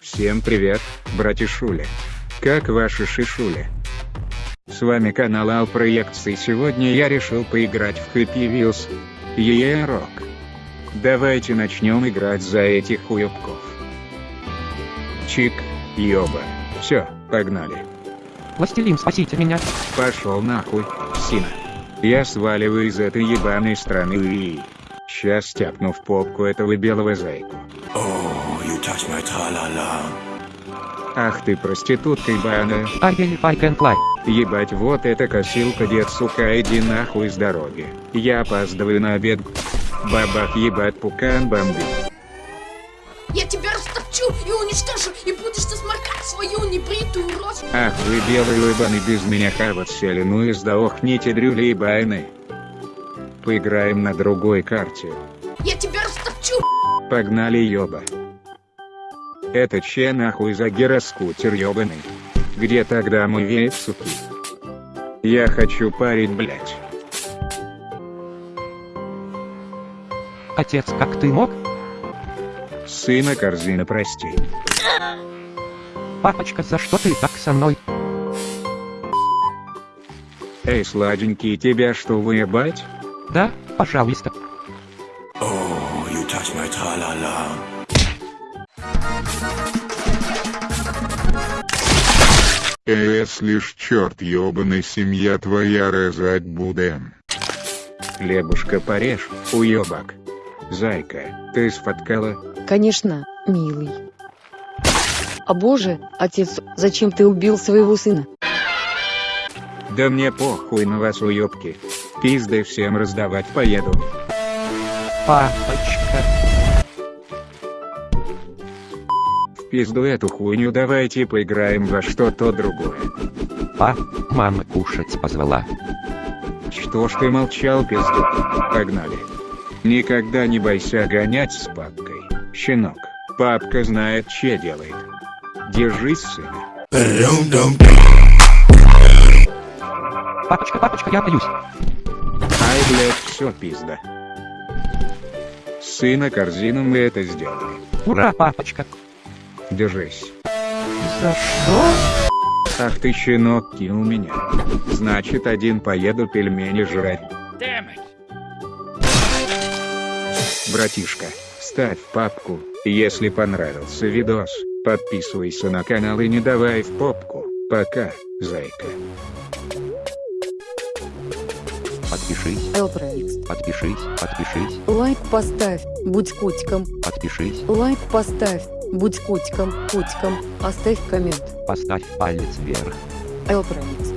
Всем привет, братишули. Как ваши шишули? С вами канал Ал Проекции сегодня я решил поиграть в Happy Wheels. Е рок. Давайте начнем играть за этих уебков. Чик, ёба. Все, погнали. Властелин, спасите меня. Пошел нахуй, Сина. Я сваливаю из этой ебаной страны и... Сейчас тяпну в попку этого белого зайку. Oh, you touch my tra-la-la. Ах ты проститутка ебаная. I will I can fly. Ебать вот эта косилка дед сука иди нахуй с дороги. Я опаздываю на обед. Бабах ебать пукан бомбит. Я тебя растопчу и уничтожу, и будешь ты сморкать свою небритую рожу. Ах вы белые ебаны без меня хавать сели ну и сдохните дрюли ебаны. Поиграем на другой карте. Я тебя растопчу. Погнали ёба. Это че нахуй за гироскутер ёбаный? Где тогда мой веет, суки? Я хочу парить, блять. Отец, как ты мог? Сына корзина прости. Папочка, за что ты так со мной? Эй, сладенький, тебя что выебать? Да, пожалуйста. Oh, you touch my tra-la-la. Если ж черт ёбаный семья твоя резать будем. Хлебушка порежь, уебак. Зайка, ты сфоткала? Конечно, милый. А боже, отец, зачем ты убил своего сына? Да мне похуй на вас, уебки. Пизды всем раздавать поеду. Папочка. Пизду эту хуйню давайте поиграем во что-то другое. Па, мама кушать позвала. Что ж ты молчал, пизду? Погнали. Никогда не бойся гонять с папкой, щенок. Папка знает, че делает. Держись, сына. Ba-dum-dum-dum. Папочка, папочка, я боюсь. Ай, блядь, все пизда. Сына корзину мы это сделали. Ура, папочка. Держись. За что? Ах ты, щенок, кинул меня. Значит, один поеду пельмени жрать. Братишка, ставь лапку, если понравился видос, подписывайся на канал и не давай в попку. Пока, зайка. Подпишись, Элпроикс. подпишись, подпишись, Лайк поставь, будь котиком. подпишись. Лайк поставь, будь котиком, котиком. Оставь коммент. Поставь палец вверх. Элпроикс.